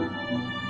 うん。